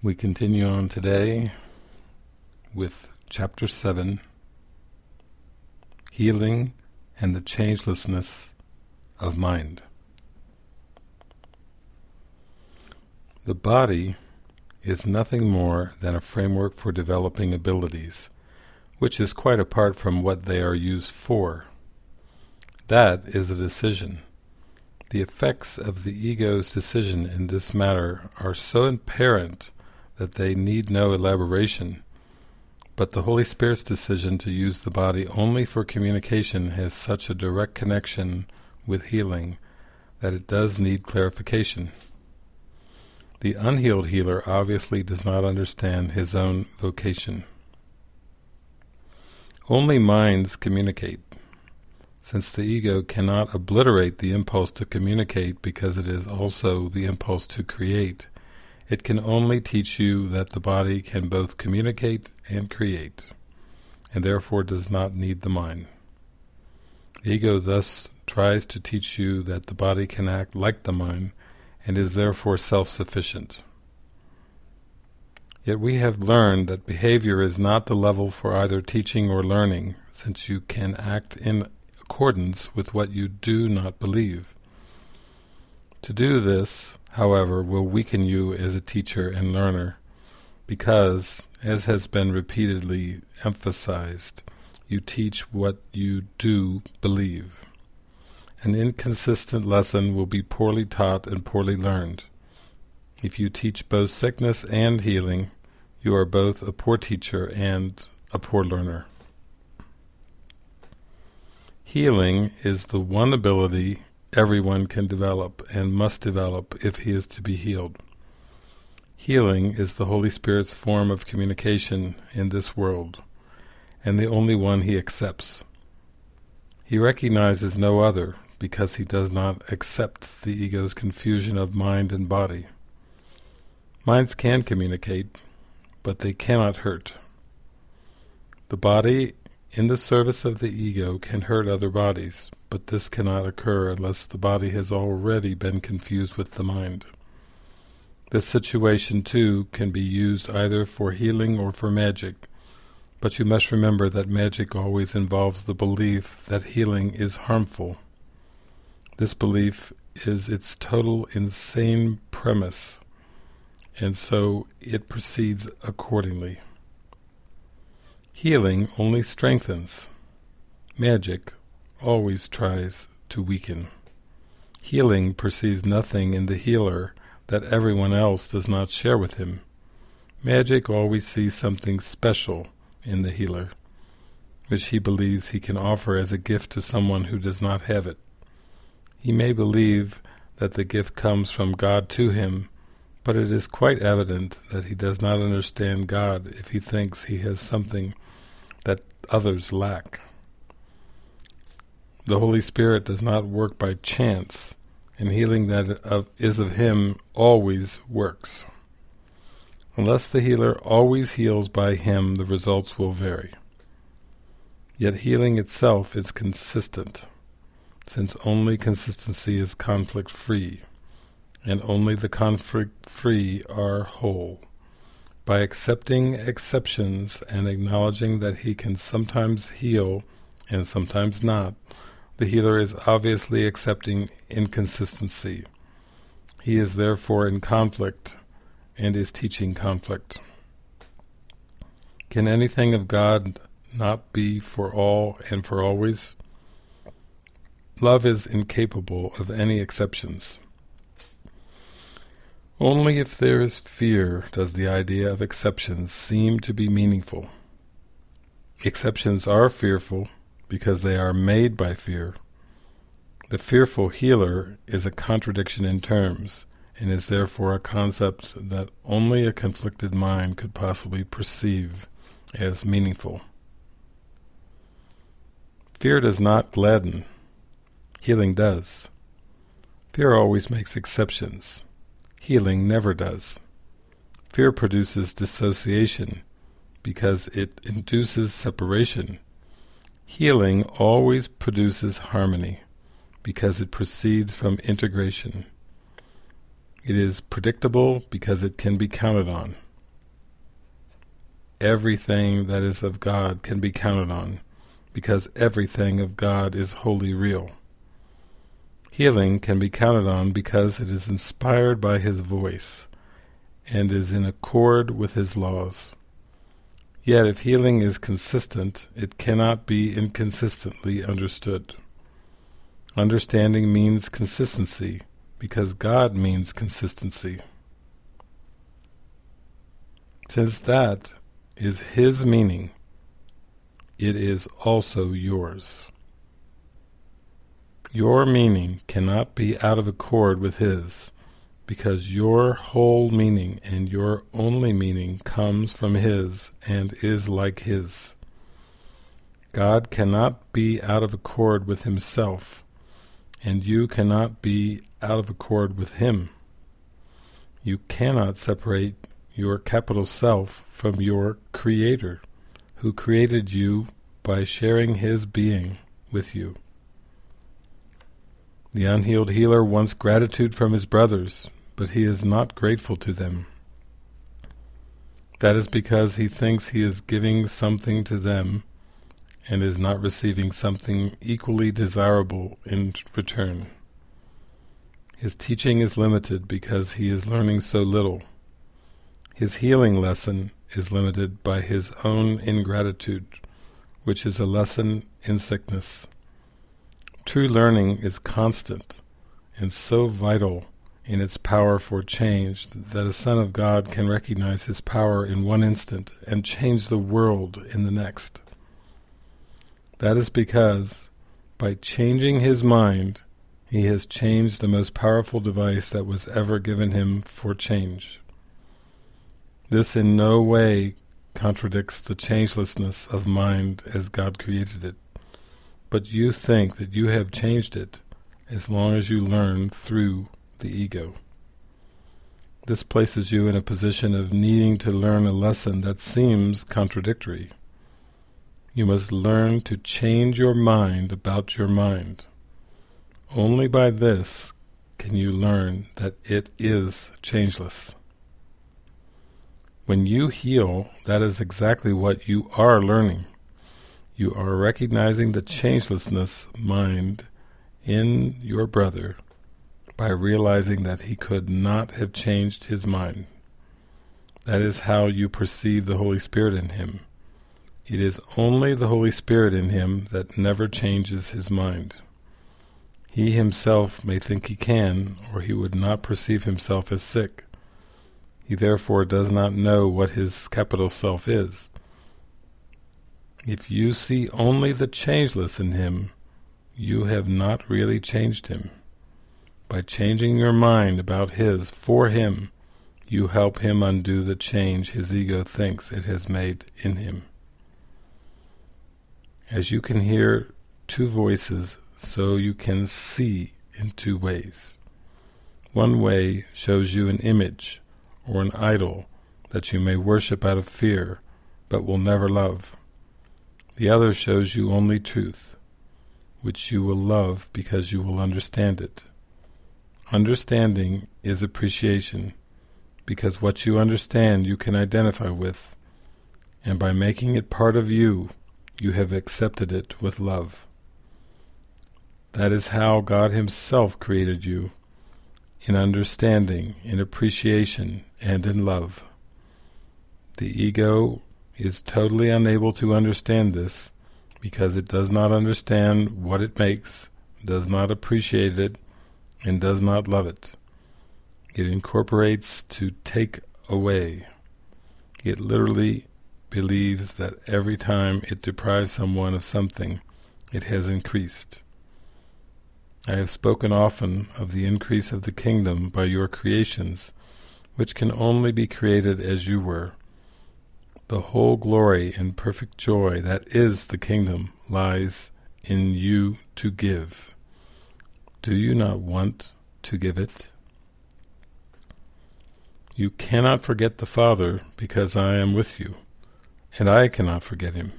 We continue on today with Chapter 7, Healing and the Changelessness of Mind. The body is nothing more than a framework for developing abilities, which is quite apart from what they are used for. That is a decision. The effects of the ego's decision in this matter are so apparent that they need no elaboration, but the Holy Spirit's decision to use the body only for communication has such a direct connection with healing that it does need clarification. The unhealed healer obviously does not understand his own vocation. Only minds communicate. Since the ego cannot obliterate the impulse to communicate because it is also the impulse to create, it can only teach you that the body can both communicate and create, and therefore does not need the mind. The ego thus tries to teach you that the body can act like the mind, and is therefore self-sufficient. Yet we have learned that behavior is not the level for either teaching or learning, since you can act in accordance with what you do not believe. To do this, however, will weaken you as a teacher and learner, because, as has been repeatedly emphasized, you teach what you do believe. An inconsistent lesson will be poorly taught and poorly learned. If you teach both sickness and healing, you are both a poor teacher and a poor learner. Healing is the one ability everyone can develop and must develop if he is to be healed. Healing is the Holy Spirit's form of communication in this world, and the only one he accepts. He recognizes no other because he does not accept the ego's confusion of mind and body. Minds can communicate, but they cannot hurt. The body in the service of the ego can hurt other bodies, but this cannot occur unless the body has already been confused with the mind. This situation too can be used either for healing or for magic, but you must remember that magic always involves the belief that healing is harmful. This belief is its total insane premise, and so it proceeds accordingly. Healing only strengthens. Magic always tries to weaken. Healing perceives nothing in the healer that everyone else does not share with him. Magic always sees something special in the healer, which he believes he can offer as a gift to someone who does not have it. He may believe that the gift comes from God to him, but it is quite evident that he does not understand God if he thinks he has something that others lack. The Holy Spirit does not work by chance, and healing that is of Him always works. Unless the healer always heals by Him, the results will vary. Yet healing itself is consistent, since only consistency is conflict-free, and only the conflict-free are whole. By accepting exceptions and acknowledging that he can sometimes heal and sometimes not, the healer is obviously accepting inconsistency. He is therefore in conflict and is teaching conflict. Can anything of God not be for all and for always? Love is incapable of any exceptions. Only if there is fear does the idea of exceptions seem to be meaningful. Exceptions are fearful because they are made by fear. The fearful healer is a contradiction in terms, and is therefore a concept that only a conflicted mind could possibly perceive as meaningful. Fear does not gladden. Healing does. Fear always makes exceptions. Healing never does. Fear produces dissociation because it induces separation. Healing always produces harmony because it proceeds from integration. It is predictable because it can be counted on. everything that is of God can be counted on, because everything of God is wholly real. Healing can be counted on because it is inspired by His voice and is in accord with His laws. Yet if healing is consistent, it cannot be inconsistently understood. Understanding means consistency, because God means consistency. Since that is His meaning, it is also yours. Your meaning cannot be out of accord with His, because your whole meaning and your only meaning comes from His and is like His. God cannot be out of accord with Himself, and you cannot be out of accord with Him. You cannot separate your capital Self from your Creator, who created you by sharing His being with you. The unhealed healer wants gratitude from his brothers, but he is not grateful to them. That is because he thinks he is giving something to them and is not receiving something equally desirable in return. His teaching is limited because he is learning so little. His healing lesson is limited by his own ingratitude, which is a lesson in sickness. True learning is constant and so vital in its power for change that a Son of God can recognize his power in one instant and change the world in the next. That is because, by changing his mind, he has changed the most powerful device that was ever given him for change. This in no way contradicts the changelessness of mind as God created it, but you think that you have changed it as long as you learn through the ego. This places you in a position of needing to learn a lesson that seems contradictory. You must learn to change your mind about your mind. Only by this can you learn that it is changeless. When you heal, that is exactly what you are learning. You are recognizing the changelessness mind in your brother by realizing that he could not have changed his mind. That is how you perceive the Holy Spirit in him. It is only the Holy Spirit in him that never changes his mind. He himself may think he can, or he would not perceive himself as sick. He therefore does not know what his capital self is. If you see only the changeless in him, you have not really changed him. By changing your mind about his for him, you help him undo the change his ego thinks it has made in him. As you can hear two voices, so you can see in two ways. One way shows you an image or an idol that you may worship out of fear, but will never love. The other shows you only truth, which you will love because you will understand it. Understanding is appreciation, because what you understand you can identify with, and by making it part of you, you have accepted it with love. That is how God Himself created you, in understanding, in appreciation, and in love. The ego is totally unable to understand this because it does not understand what it makes, does not appreciate it, and does not love it. It incorporates to take away. It literally believes that every time it deprives someone of something, it has increased. I have spoken often of the increase of the kingdom by your creations, which can only be created as you were. The whole glory and perfect joy that is the kingdom lies in you to give. Do you not want to give it? You cannot forget the Father because I am with you, and I cannot forget him.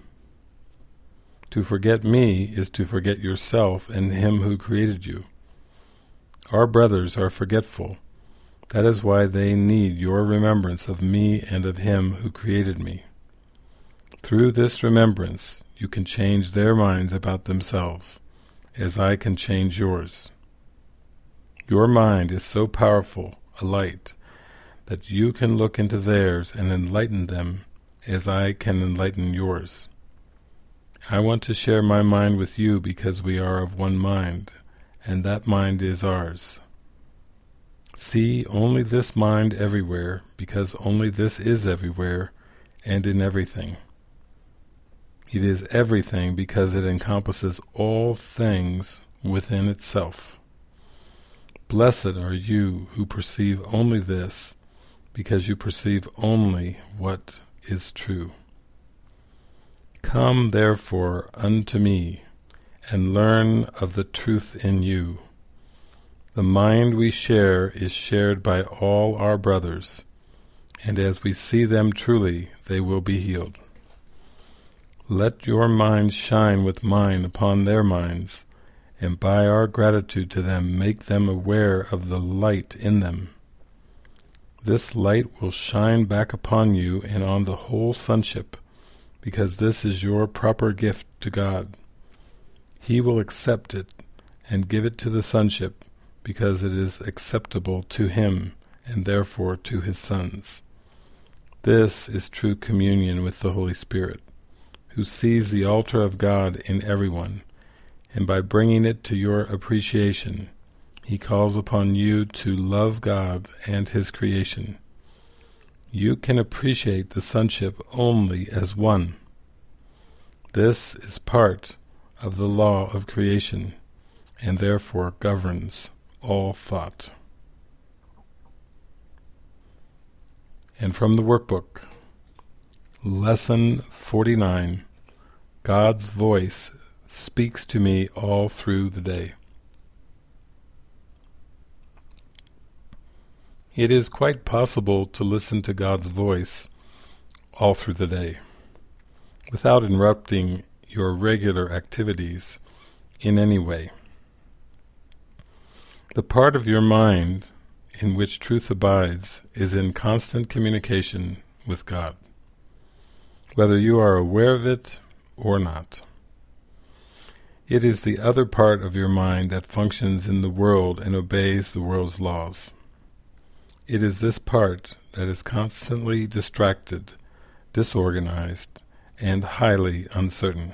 To forget me is to forget yourself and him who created you. Our brothers are forgetful. That is why they need your remembrance of me and of him who created me. Through this remembrance, you can change their minds about themselves, as I can change yours. Your mind is so powerful, a light, that you can look into theirs and enlighten them as I can enlighten yours. I want to share my mind with you because we are of one mind, and that mind is ours. See only this mind everywhere, because only this is everywhere and in everything. It is everything because it encompasses all things within itself. Blessed are you who perceive only this, because you perceive only what is true. Come therefore unto me, and learn of the truth in you. The mind we share is shared by all our brothers, and as we see them truly, they will be healed. Let your mind shine with mine upon their minds, and by our gratitude to them make them aware of the light in them. This light will shine back upon you and on the whole sonship, because this is your proper gift to God. He will accept it and give it to the sonship, because it is acceptable to Him and therefore to His sons. This is true communion with the Holy Spirit, who sees the altar of God in everyone, and by bringing it to your appreciation, he calls upon you to love God and His creation. You can appreciate the sonship only as one. This is part of the law of creation, and therefore governs all thought. And from the workbook, Lesson 49, God's voice speaks to me all through the day. It is quite possible to listen to God's voice all through the day, without interrupting your regular activities in any way. The part of your mind in which truth abides is in constant communication with God, whether you are aware of it or not. It is the other part of your mind that functions in the world and obeys the world's laws. It is this part that is constantly distracted, disorganized, and highly uncertain.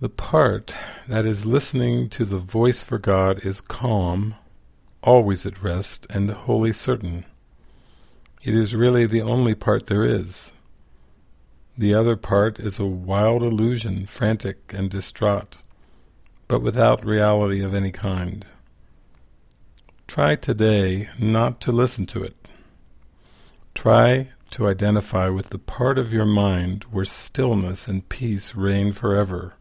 The part that is listening to the voice for God is calm, always at rest, and wholly certain. It is really the only part there is. The other part is a wild illusion, frantic and distraught, but without reality of any kind. Try today not to listen to it. Try to identify with the part of your mind where stillness and peace reign forever.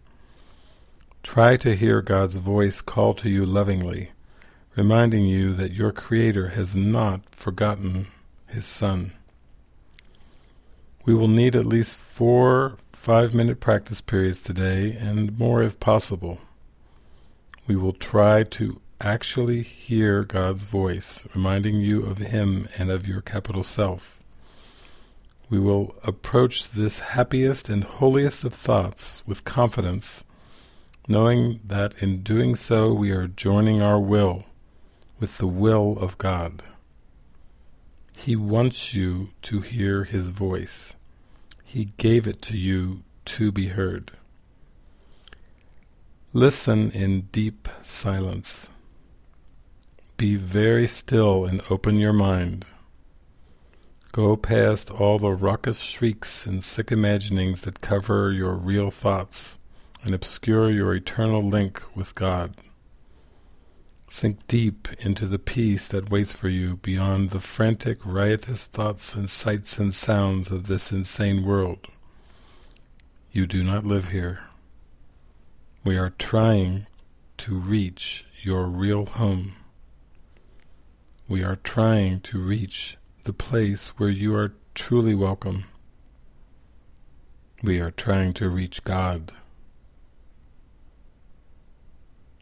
Try to hear God's voice call to you lovingly, reminding you that your Creator has not forgotten His Son. We will need at least four five-minute practice periods today, and more if possible. We will try to actually hear God's voice, reminding you of Him and of your capital Self. We will approach this happiest and holiest of thoughts with confidence, knowing that in doing so we are joining our will with the will of God. He wants you to hear His voice. He gave it to you to be heard. Listen in deep silence. Be very still and open your mind. Go past all the raucous shrieks and sick imaginings that cover your real thoughts and obscure your eternal link with God. Sink deep into the peace that waits for you beyond the frantic, riotous thoughts and sights and sounds of this insane world. You do not live here. We are trying to reach your real home. We are trying to reach the place where you are truly welcome. We are trying to reach God.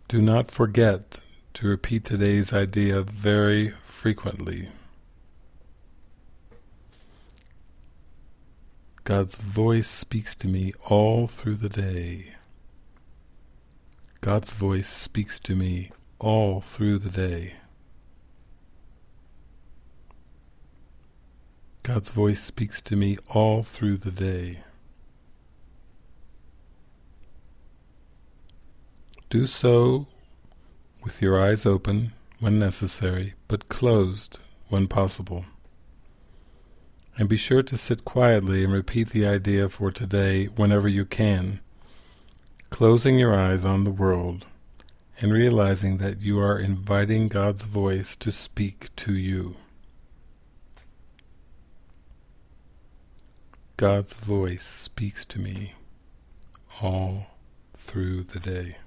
Do not forget to repeat today's idea very frequently. God's voice speaks to me all through the day. God's voice speaks to me all through the day. God's voice speaks to me all through the day. Do so with your eyes open when necessary, but closed when possible. And be sure to sit quietly and repeat the idea for today whenever you can, closing your eyes on the world and realizing that you are inviting God's voice to speak to you. God's voice speaks to me all through the day.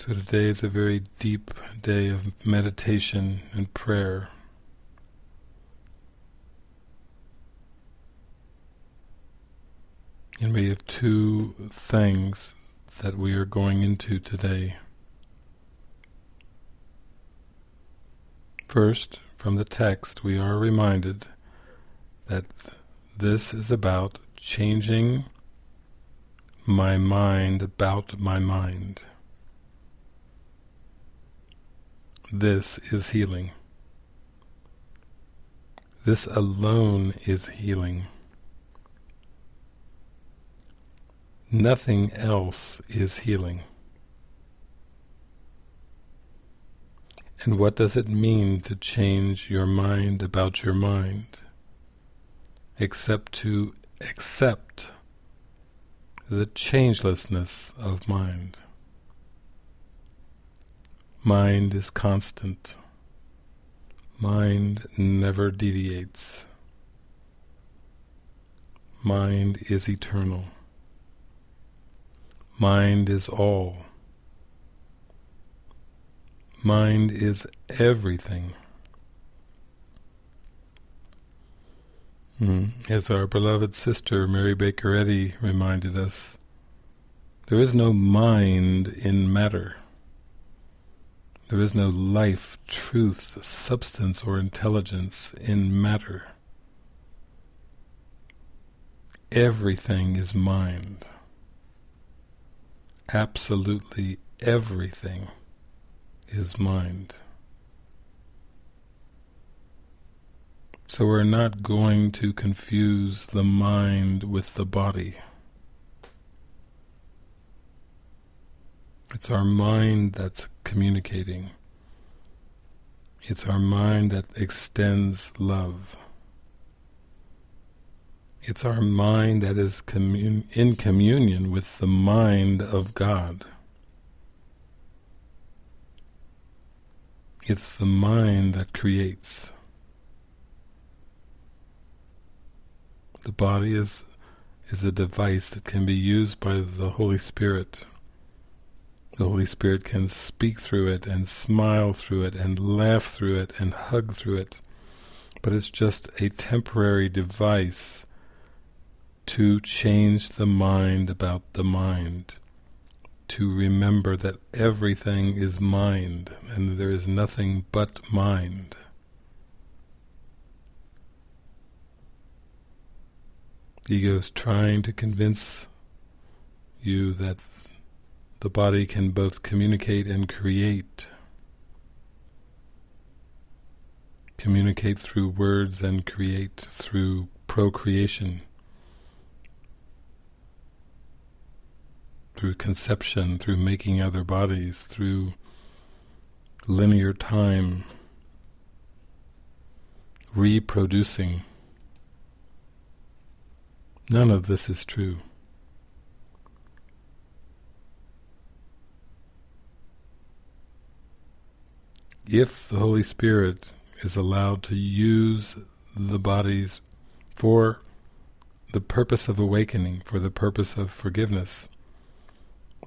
So today is a very deep day of meditation and prayer. And we have two things that we are going into today. First, from the text, we are reminded that this is about changing my mind about my mind. This is healing. This alone is healing. Nothing else is healing. And what does it mean to change your mind about your mind? Except to accept the changelessness of mind. Mind is constant. Mind never deviates. Mind is eternal. Mind is all. Mind is everything. Hmm. As our beloved sister Mary Baker Eddy reminded us, there is no mind in matter. There is no life, truth, substance, or intelligence in matter. Everything is mind. Absolutely everything is mind. So we're not going to confuse the mind with the body. It's our mind that's communicating. It's our mind that extends love. It's our mind that is commun in communion with the mind of God. It's the mind that creates. The body is is a device that can be used by the Holy Spirit the Holy Spirit can speak through it and smile through it and laugh through it and hug through it. But it's just a temporary device to change the mind about the mind, to remember that everything is mind and there is nothing but mind. Ego is trying to convince you that the body can both communicate and create. Communicate through words and create through procreation. Through conception, through making other bodies, through linear time, reproducing. None of this is true. If the Holy Spirit is allowed to use the bodies for the purpose of awakening, for the purpose of forgiveness,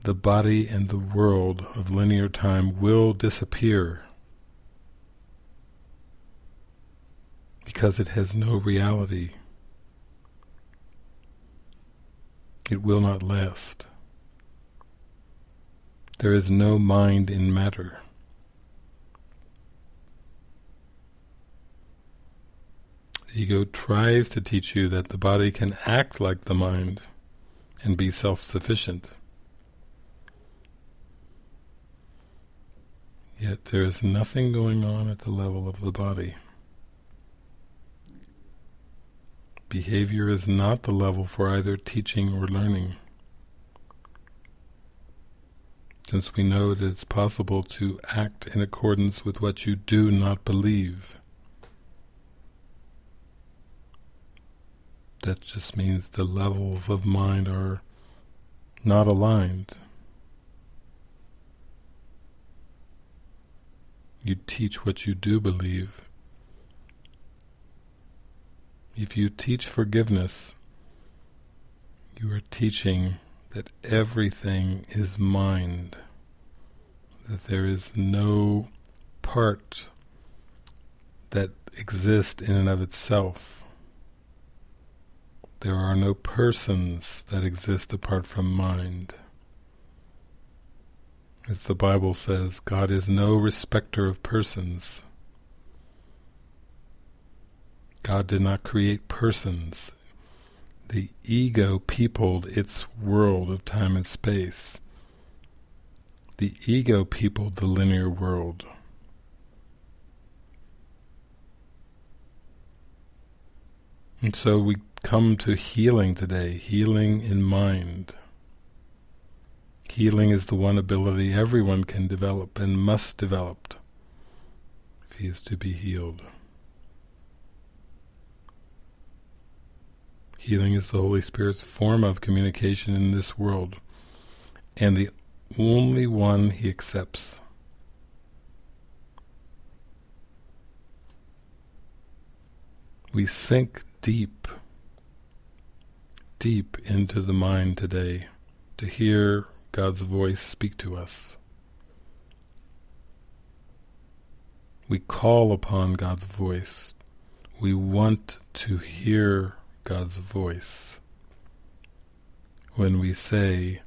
the body and the world of linear time will disappear because it has no reality. It will not last. There is no mind in matter. The ego tries to teach you that the body can act like the mind and be self-sufficient. Yet there is nothing going on at the level of the body. Behavior is not the level for either teaching or learning. Since we know that it's possible to act in accordance with what you do not believe. That just means the levels of mind are not aligned. You teach what you do believe. If you teach forgiveness, you are teaching that everything is mind, that there is no part that exists in and of itself. There are no persons that exist apart from mind. As the Bible says, God is no respecter of persons. God did not create persons. The ego peopled its world of time and space. The ego peopled the linear world. And so we come to healing today, healing in mind. Healing is the one ability everyone can develop and must develop if he is to be healed. Healing is the Holy Spirit's form of communication in this world, and the only one he accepts. We sink deep, deep into the mind today to hear God's voice speak to us. We call upon God's voice. We want to hear God's voice. When we say,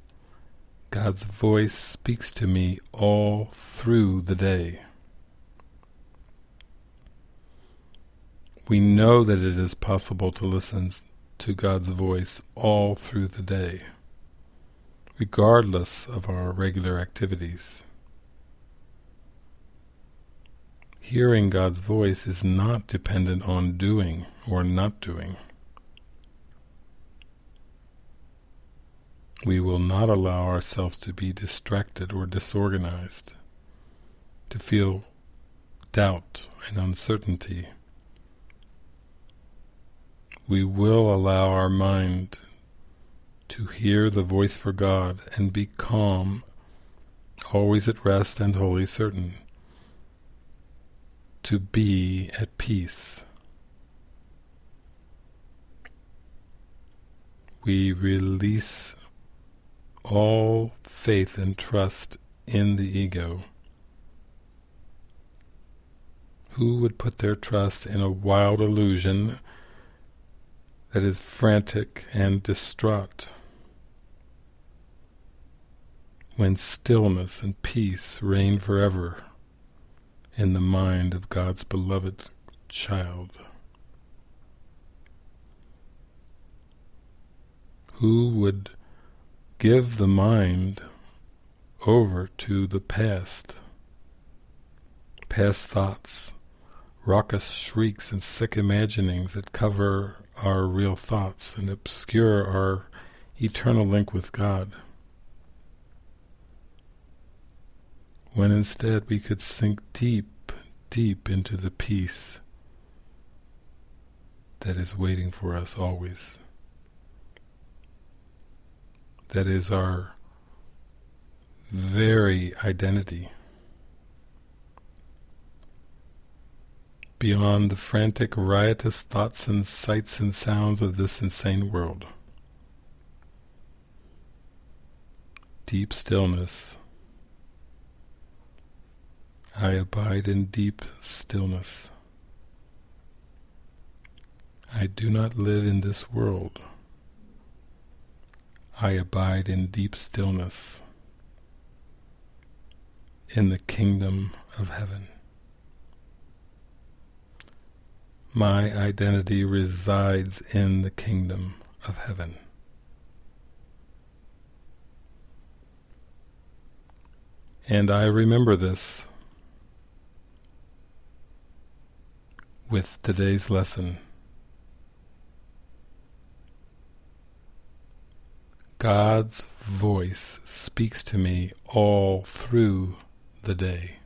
God's voice speaks to me all through the day. We know that it is possible to listen to God's voice all through the day, regardless of our regular activities. Hearing God's voice is not dependent on doing or not doing. we will not allow ourselves to be distracted or disorganized, to feel doubt and uncertainty. We will allow our mind to hear the voice for God and be calm, always at rest and wholly certain, to be at peace. We release all faith and trust in the ego. Who would put their trust in a wild illusion that is frantic and distraught? When stillness and peace reign forever in the mind of God's beloved child. Who would give the mind over to the past, past thoughts, raucous shrieks and sick imaginings that cover our real thoughts and obscure our eternal link with God. When instead we could sink deep, deep into the peace that is waiting for us always that is our very identity. Beyond the frantic, riotous thoughts and sights and sounds of this insane world. Deep stillness. I abide in deep stillness. I do not live in this world. I abide in deep stillness in the kingdom of heaven. My identity resides in the kingdom of heaven. And I remember this with today's lesson. God's voice speaks to me all through the day.